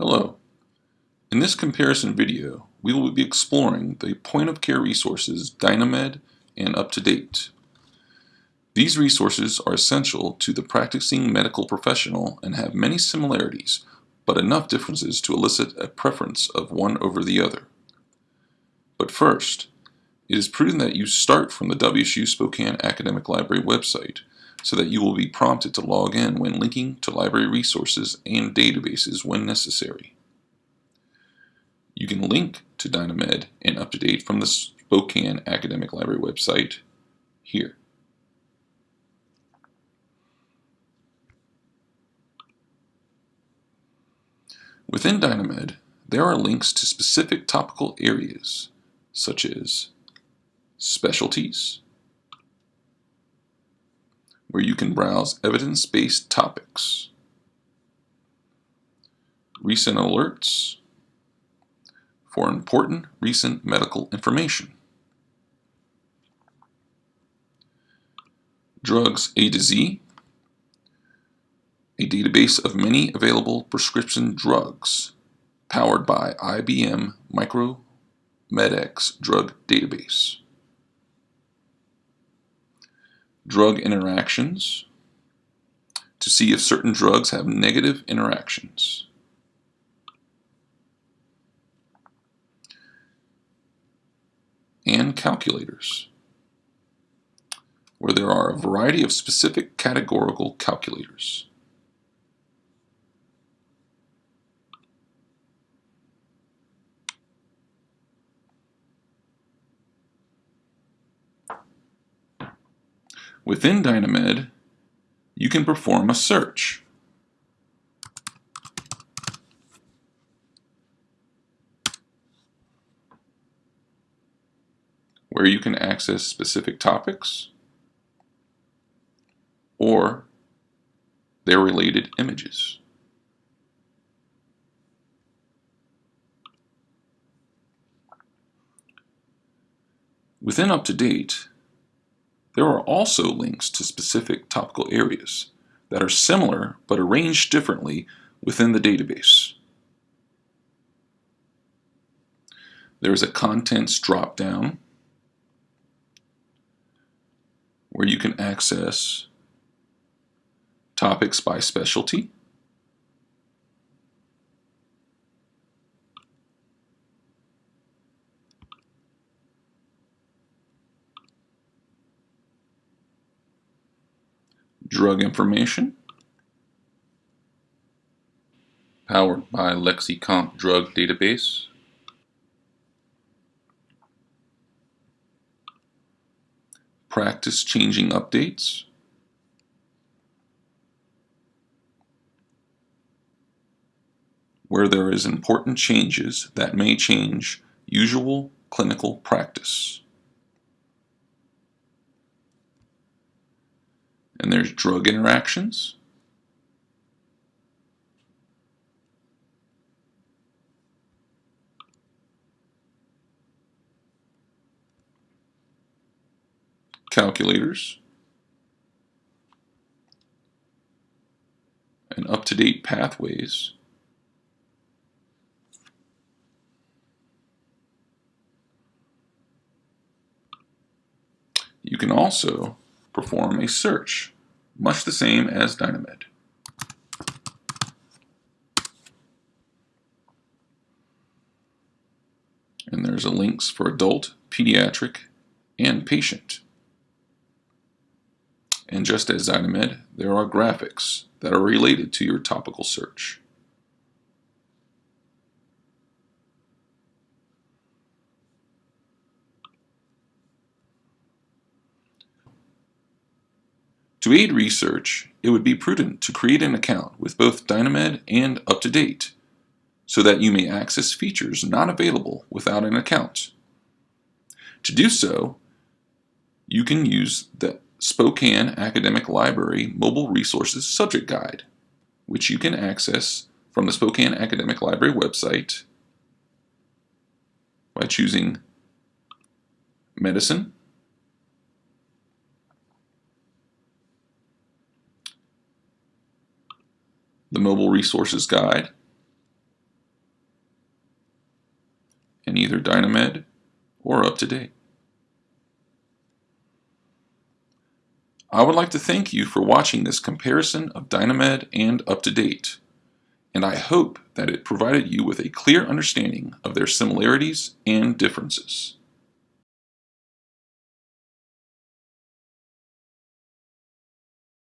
Hello. In this comparison video, we will be exploring the point-of-care resources Dynamed and UpToDate. These resources are essential to the practicing medical professional and have many similarities, but enough differences to elicit a preference of one over the other. But first, it is prudent that you start from the WSU Spokane Academic Library website so that you will be prompted to log in when linking to library resources and databases when necessary. You can link to Dynamed and UpToDate from the Spokane Academic Library website here. Within Dynamed, there are links to specific topical areas, such as specialties, where you can browse evidence-based topics, recent alerts for important recent medical information, drugs A to Z, a database of many available prescription drugs powered by IBM Micromedex drug database drug interactions to see if certain drugs have negative interactions. And calculators, where there are a variety of specific categorical calculators. Within Dynamed, you can perform a search. where you can access specific topics or their related images. Within UpToDate, there are also links to specific topical areas that are similar but arranged differently within the database. There is a contents drop-down where you can access topics by specialty drug information, powered by LexiComp Drug Database. Practice changing updates. Where there is important changes that may change usual clinical practice. And there's drug interactions. Calculators. And up-to-date pathways. You can also perform a search much the same as Dynamed. And there's a links for adult, pediatric, and patient. And just as Dynamed, there are graphics that are related to your topical search. To aid research, it would be prudent to create an account with both Dynamed and UpToDate so that you may access features not available without an account. To do so, you can use the Spokane Academic Library Mobile Resources Subject Guide, which you can access from the Spokane Academic Library website by choosing Medicine, the Mobile Resources Guide, and either Dynamed or UpToDate. I would like to thank you for watching this comparison of Dynamed and UpToDate, and I hope that it provided you with a clear understanding of their similarities and differences.